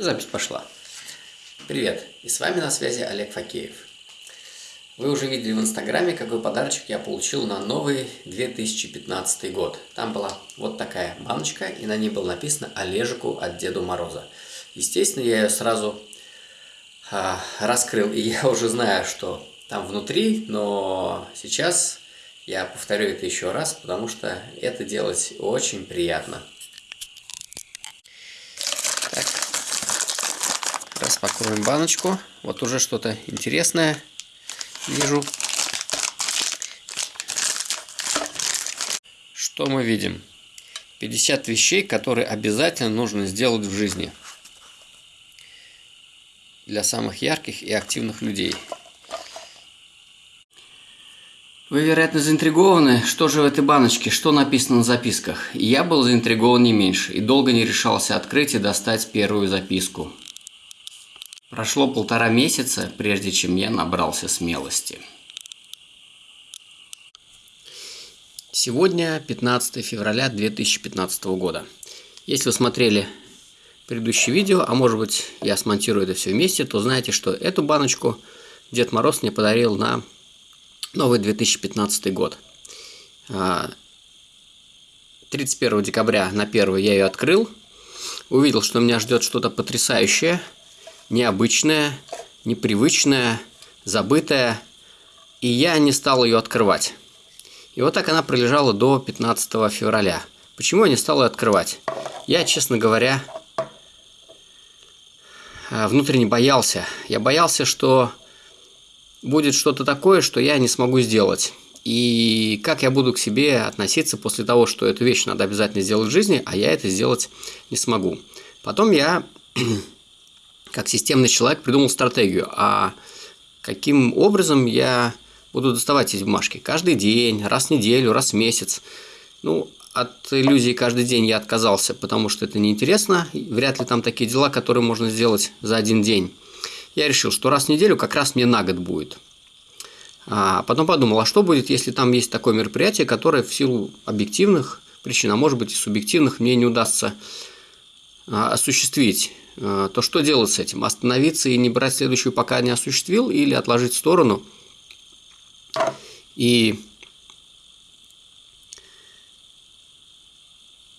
Запись пошла. Привет, и с вами на связи Олег Факеев. Вы уже видели в инстаграме, какой подарочек я получил на новый 2015 год. Там была вот такая баночка, и на ней было написано «Олежику от Деду Мороза». Естественно, я ее сразу а, раскрыл, и я уже знаю, что там внутри, но сейчас я повторю это еще раз, потому что это делать очень приятно. Распакуем баночку. Вот уже что-то интересное вижу. Что мы видим? 50 вещей, которые обязательно нужно сделать в жизни. Для самых ярких и активных людей. Вы, вероятно, заинтригованы, что же в этой баночке, что написано на записках. я был заинтригован не меньше, и долго не решался открыть и достать первую записку. Прошло полтора месяца, прежде чем я набрался смелости. Сегодня 15 февраля 2015 года. Если вы смотрели предыдущее видео, а может быть я смонтирую это все вместе, то знаете, что эту баночку Дед Мороз мне подарил на новый 2015 год. 31 а, декабря на 1 я ее открыл. Увидел, что меня ждет что-то потрясающее, необычное, непривычное, забытое. И я не стал ее открывать. И вот так она пролежала до 15 февраля. Почему я не стал ее открывать? Я, честно говоря, а, внутренне боялся. Я боялся, что будет что-то такое, что я не смогу сделать. И как я буду к себе относиться после того, что эту вещь надо обязательно сделать в жизни, а я это сделать не смогу. Потом я, как системный человек, придумал стратегию, а каким образом я буду доставать эти бумажки. Каждый день, раз в неделю, раз в месяц. Ну, от иллюзии каждый день я отказался, потому что это неинтересно. Вряд ли там такие дела, которые можно сделать за один день я решил, что раз в неделю как раз мне на год будет. А потом подумал, а что будет, если там есть такое мероприятие, которое в силу объективных причин, а может быть и субъективных, мне не удастся а, осуществить. А, то что делать с этим? Остановиться и не брать следующую, пока не осуществил, или отложить в сторону и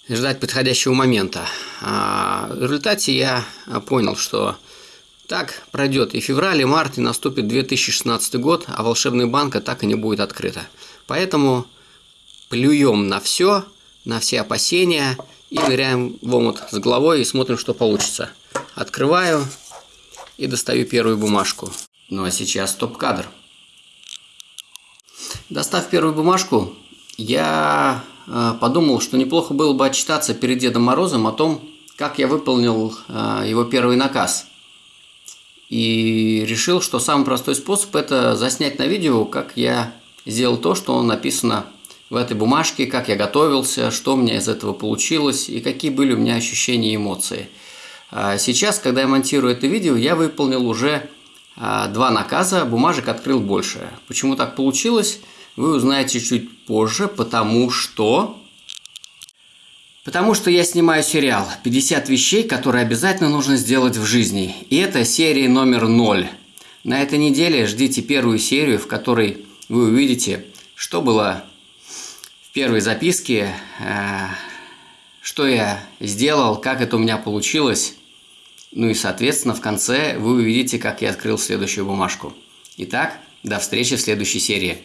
ждать подходящего момента. А, в результате я понял, что так пройдет и февраль, и март, и наступит 2016 год, а волшебная банка так и не будет открыта. Поэтому плюем на все, на все опасения и ныряем в омут с головой и смотрим, что получится. Открываю и достаю первую бумажку. Ну а сейчас топ-кадр. Достав первую бумажку, я э, подумал, что неплохо было бы отчитаться перед Дедом Морозом о том, как я выполнил э, его первый наказ – и решил, что самый простой способ – это заснять на видео, как я сделал то, что написано в этой бумажке, как я готовился, что у меня из этого получилось и какие были у меня ощущения и эмоции. А сейчас, когда я монтирую это видео, я выполнил уже а, два наказа, бумажек открыл больше. Почему так получилось, вы узнаете чуть позже, потому что Потому что я снимаю сериал «50 вещей, которые обязательно нужно сделать в жизни». И это серия номер 0. На этой неделе ждите первую серию, в которой вы увидите, что было первой записке, э, что я сделал, как это у меня получилось. Ну и, соответственно, в конце вы увидите, как я открыл следующую бумажку. Итак, до встречи в следующей серии.